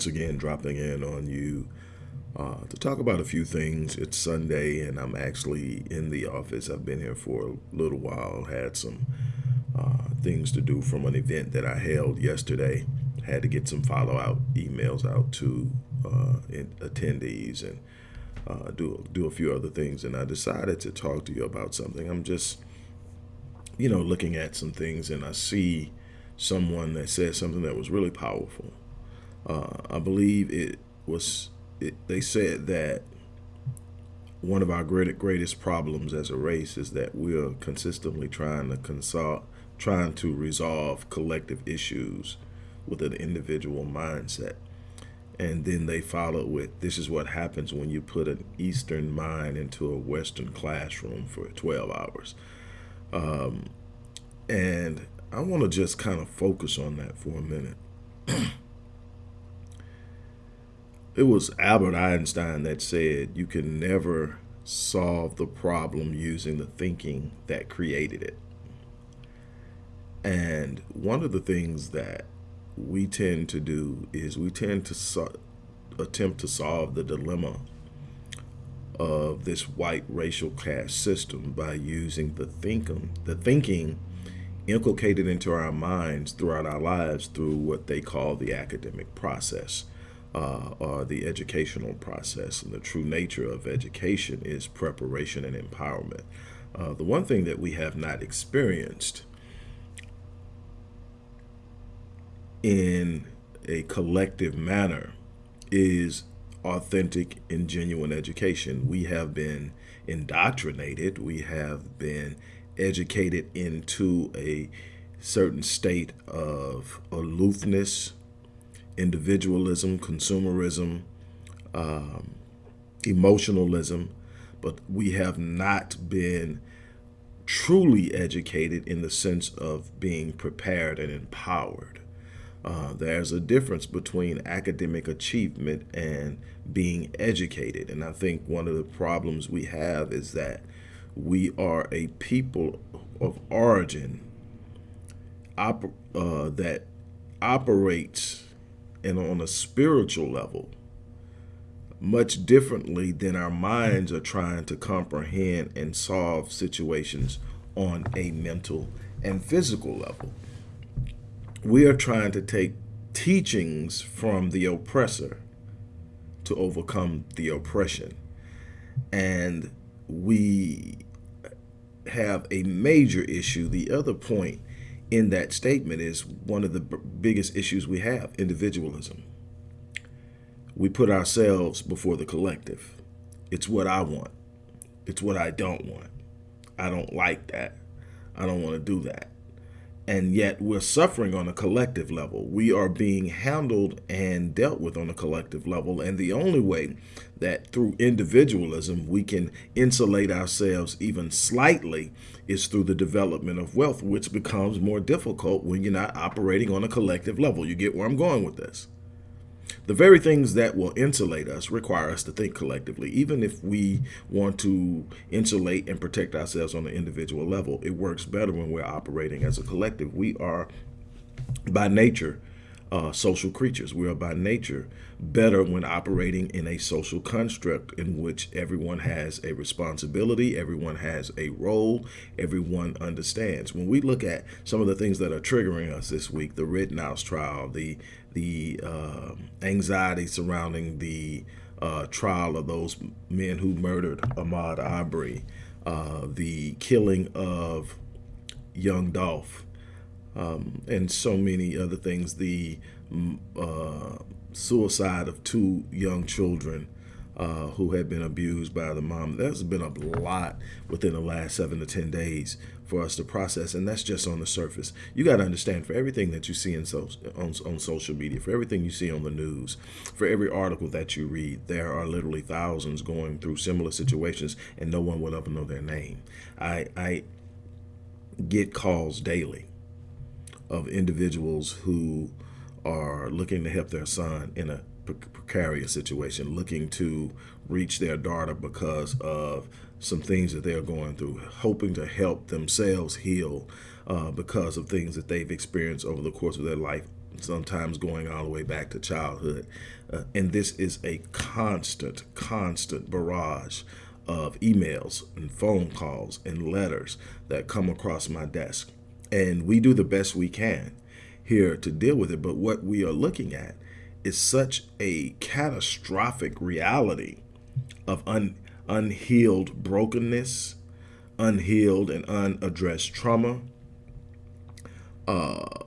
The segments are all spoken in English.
Once again, dropping in on you uh, to talk about a few things. It's Sunday, and I'm actually in the office. I've been here for a little while, had some uh, things to do from an event that I held yesterday. Had to get some follow out emails out to uh, attendees and uh, do do a few other things, and I decided to talk to you about something. I'm just, you know, looking at some things, and I see someone that said something that was really powerful. Uh, I believe it was. It, they said that one of our great, greatest problems as a race is that we're consistently trying to consult, trying to resolve collective issues with an individual mindset and then they followed with this is what happens when you put an eastern mind into a western classroom for 12 hours um, and i want to just kind of focus on that for a minute it was albert einstein that said you can never solve the problem using the thinking that created it. And one of the things that we tend to do is we tend to so attempt to solve the dilemma of this white racial caste system by using the thinking, the thinking inculcated into our minds throughout our lives through what they call the academic process uh, or the educational process. And the true nature of education is preparation and empowerment. Uh, the one thing that we have not experienced in a collective manner is authentic and genuine education. We have been indoctrinated, we have been educated into a certain state of aloofness, individualism, consumerism, um, emotionalism, but we have not been truly educated in the sense of being prepared and empowered. Uh, there's a difference between academic achievement and being educated. And I think one of the problems we have is that we are a people of origin uh, that operates and on a spiritual level much differently than our minds are trying to comprehend and solve situations on a mental and physical level we are trying to take teachings from the oppressor to overcome the oppression. And we have a major issue. The other point in that statement is one of the biggest issues we have, individualism. We put ourselves before the collective. It's what I want. It's what I don't want. I don't like that. I don't want to do that and yet we're suffering on a collective level. We are being handled and dealt with on a collective level. And the only way that through individualism we can insulate ourselves even slightly is through the development of wealth, which becomes more difficult when you're not operating on a collective level. You get where I'm going with this. The very things that will insulate us require us to think collectively. Even if we want to insulate and protect ourselves on an individual level, it works better when we're operating as a collective. We are, by nature, uh, social creatures. We are by nature better when operating in a social construct in which everyone has a responsibility, everyone has a role, everyone understands. When we look at some of the things that are triggering us this week, the Rittenhouse trial, the the uh, anxiety surrounding the uh, trial of those men who murdered Ahmaud Arbery, uh, the killing of young Dolph, um, and so many other things, the mm, uh, suicide of two young children uh, who had been abused by the mom. There's been a lot within the last seven to 10 days for us to process, and that's just on the surface. You got to understand for everything that you see in so, on, on social media, for everything you see on the news, for every article that you read, there are literally thousands going through similar situations, and no one will ever know their name. I, I get calls daily of individuals who are looking to help their son in a precarious situation, looking to reach their daughter because of some things that they're going through, hoping to help themselves heal uh, because of things that they've experienced over the course of their life sometimes going all the way back to childhood. Uh, and this is a constant, constant barrage of emails and phone calls and letters that come across my desk. And we do the best we can here to deal with it. But what we are looking at is such a catastrophic reality of un, unhealed brokenness, unhealed and unaddressed trauma, uh,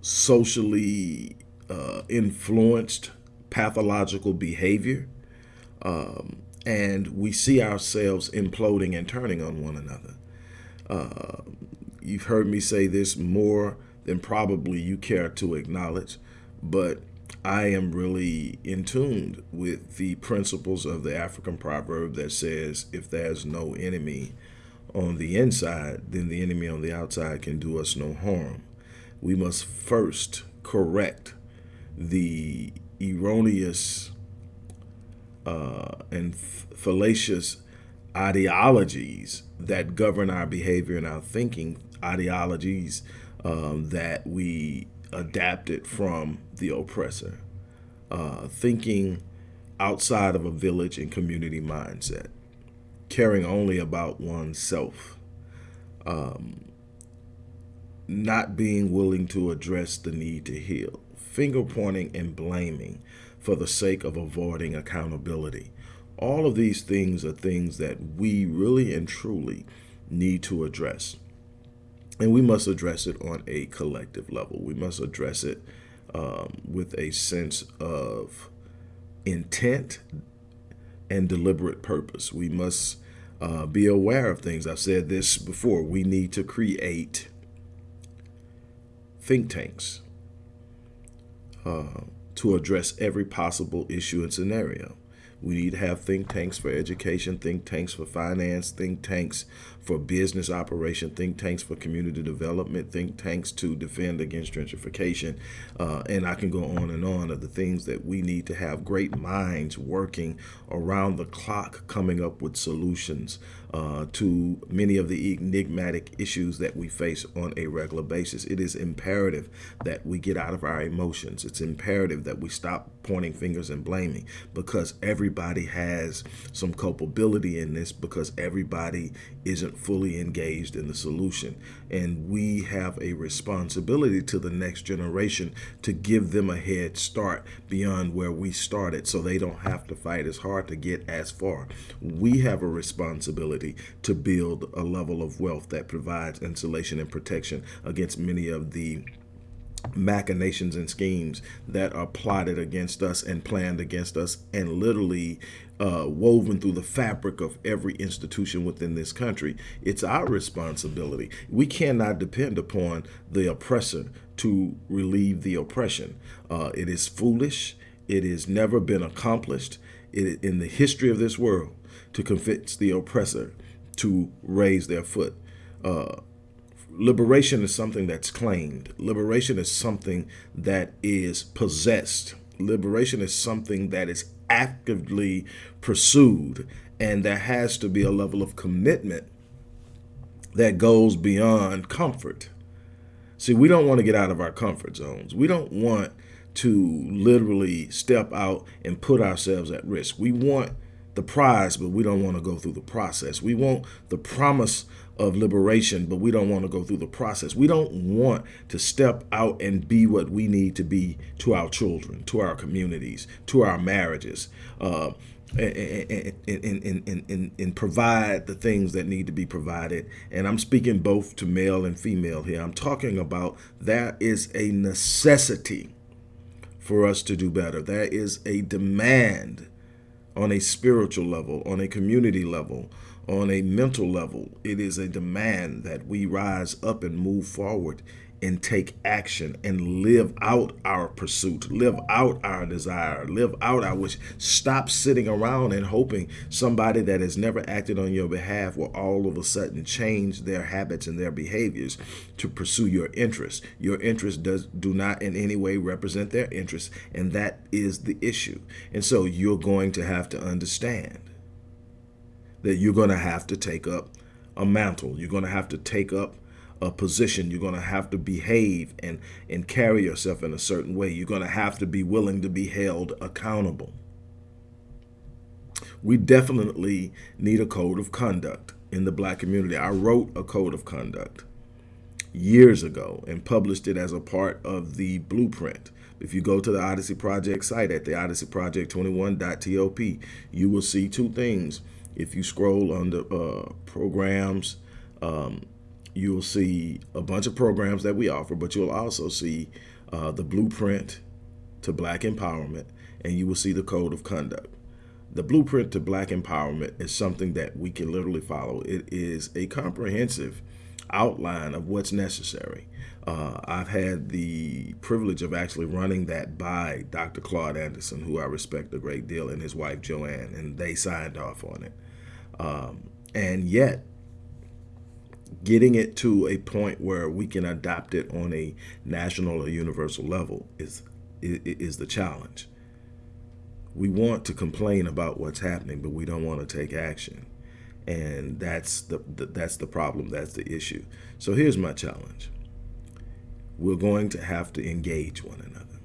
socially uh, influenced pathological behavior. Um, and we see ourselves imploding and turning on one another. Uh, you've heard me say this more than probably you care to acknowledge, but I am really in tune with the principles of the African proverb that says, if there's no enemy on the inside, then the enemy on the outside can do us no harm. We must first correct the erroneous uh, and fallacious ideologies that govern our behavior and our thinking, ideologies um, that we adapted from the oppressor, uh, thinking outside of a village and community mindset, caring only about oneself, um, not being willing to address the need to heal, finger pointing and blaming for the sake of avoiding accountability. All of these things are things that we really and truly need to address. And we must address it on a collective level. We must address it um, with a sense of intent and deliberate purpose. We must uh, be aware of things. I've said this before. We need to create think tanks uh, to address every possible issue and scenario. We need to have think tanks for education, think tanks for finance, think tanks for business operation, think tanks for community development, think tanks to defend against gentrification. Uh, and I can go on and on of the things that we need to have great minds working around the clock, coming up with solutions uh, to many of the enigmatic issues that we face on a regular basis. It is imperative that we get out of our emotions. It's imperative that we stop pointing fingers and blaming because everybody has some culpability in this because everybody isn't fully engaged in the solution. And we have a responsibility to the next generation to give them a head start beyond where we started so they don't have to fight as hard to get as far. We have a responsibility to build a level of wealth that provides insulation and protection against many of the machinations and schemes that are plotted against us and planned against us and literally uh, woven through the fabric of every institution within this country. It's our responsibility. We cannot depend upon the oppressor to relieve the oppression. Uh, it is foolish. It has never been accomplished in the history of this world to convince the oppressor to raise their foot. Uh, liberation is something that's claimed. Liberation is something that is possessed. Liberation is something that is actively pursued. And there has to be a level of commitment that goes beyond comfort. See, we don't want to get out of our comfort zones. We don't want to literally step out and put ourselves at risk. We want the prize, but we don't want to go through the process. We want the promise of liberation, but we don't want to go through the process. We don't want to step out and be what we need to be to our children, to our communities, to our marriages, uh, and, and, and, and, provide the things that need to be provided. And I'm speaking both to male and female here. I'm talking about that is a necessity for us to do better. There is a demand on a spiritual level, on a community level, on a mental level, it is a demand that we rise up and move forward and take action and live out our pursuit, live out our desire, live out our wish. Stop sitting around and hoping somebody that has never acted on your behalf will all of a sudden change their habits and their behaviors to pursue your interests. Your interests does do not in any way represent their interests, and that is the issue. And so you're going to have to understand that you're going to have to take up a mantle. You're going to have to take up a position. You're going to have to behave and, and carry yourself in a certain way. You're going to have to be willing to be held accountable. We definitely need a code of conduct in the black community. I wrote a code of conduct years ago and published it as a part of the blueprint. If you go to the Odyssey Project site at the Odyssey odysseyproject21.top, you will see two things. If you scroll under uh, programs, um, you'll see a bunch of programs that we offer, but you'll also see uh, the blueprint to black empowerment, and you will see the code of conduct. The blueprint to black empowerment is something that we can literally follow. It is a comprehensive outline of what's necessary. Uh, I've had the privilege of actually running that by Dr. Claude Anderson, who I respect a great deal, and his wife Joanne, and they signed off on it. Um, and yet, getting it to a point where we can adopt it on a national or universal level is is the challenge. We want to complain about what's happening, but we don't want to take action. And that's the, the, that's the problem that's the issue. So here's my challenge. We're going to have to engage one another.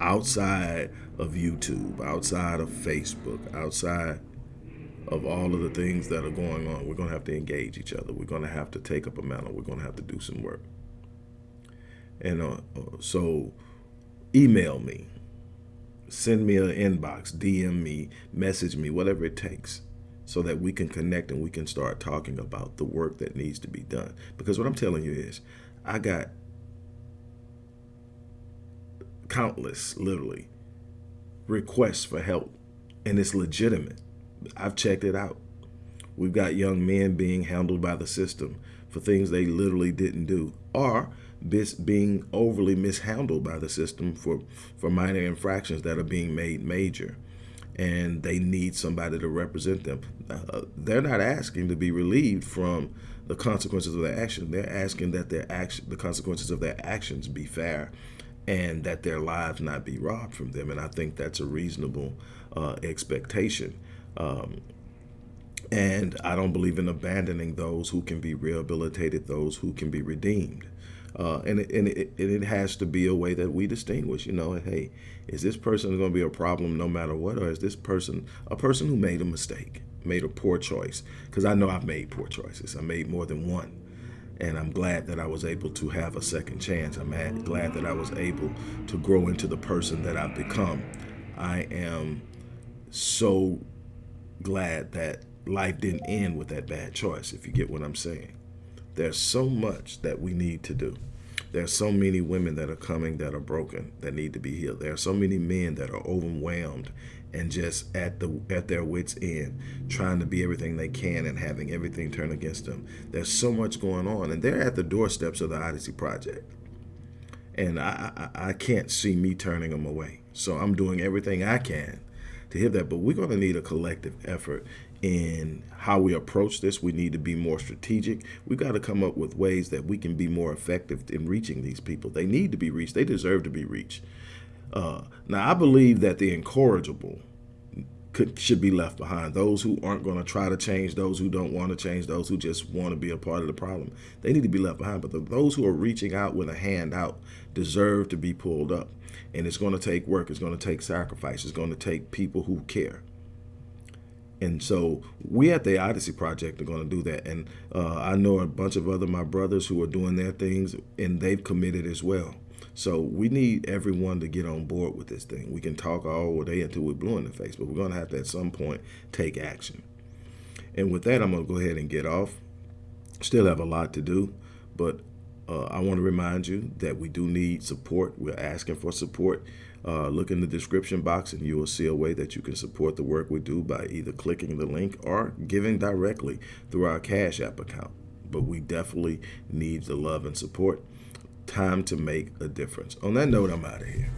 Outside of YouTube outside of Facebook outside of all of the things that are going on we're going to have to engage each other. We're going to have to take up a mantle. We're going to have to do some work. And uh, uh so email me. Send me an inbox. Dm me. Message me. Whatever it takes so that we can connect and we can start talking about the work that needs to be done. Because what I'm telling you is, I got countless, literally, requests for help, and it's legitimate. I've checked it out. We've got young men being handled by the system for things they literally didn't do, or this being overly mishandled by the system for, for minor infractions that are being made major and they need somebody to represent them. Uh, they're not asking to be relieved from the consequences of their action. They're asking that their action, the consequences of their actions be fair and that their lives not be robbed from them. And I think that's a reasonable uh, expectation. Um, and I don't believe in abandoning those who can be rehabilitated, those who can be redeemed. Uh, and it, and, it, and it has to be a way that we distinguish. You know, hey, is this person going to be a problem no matter what, or is this person a person who made a mistake, made a poor choice? Because I know I've made poor choices. I made more than one, and I'm glad that I was able to have a second chance. I'm glad that I was able to grow into the person that I've become. I am so glad that life didn't end with that bad choice. If you get what I'm saying. There's so much that we need to do. There are so many women that are coming that are broken that need to be healed. There are so many men that are overwhelmed and just at the at their wits end, trying to be everything they can and having everything turn against them. There's so much going on, and they're at the doorsteps of the Odyssey Project, and I I, I can't see me turning them away. So I'm doing everything I can to hear that. But we're going to need a collective effort in how we approach this. We need to be more strategic. We've got to come up with ways that we can be more effective in reaching these people. They need to be reached. They deserve to be reached. Uh, now, I believe that the incorrigible could, should be left behind. Those who aren't going to try to change, those who don't want to change, those who just want to be a part of the problem, they need to be left behind. But the, those who are reaching out with a hand out deserve to be pulled up. And it's going to take work. It's going to take sacrifice. It's going to take people who care. And so we at the Odyssey Project are going to do that. And uh, I know a bunch of other my brothers who are doing their things, and they've committed as well. So we need everyone to get on board with this thing. We can talk all day until we're blue in the face, but we're going to have to at some point take action. And with that, I'm going to go ahead and get off. Still have a lot to do, but uh, I want to remind you that we do need support. We're asking for support. Uh, look in the description box and you will see a way that you can support the work we do by either clicking the link or giving directly through our Cash App account. But we definitely need the love and support. Time to make a difference. On that note, I'm out of here.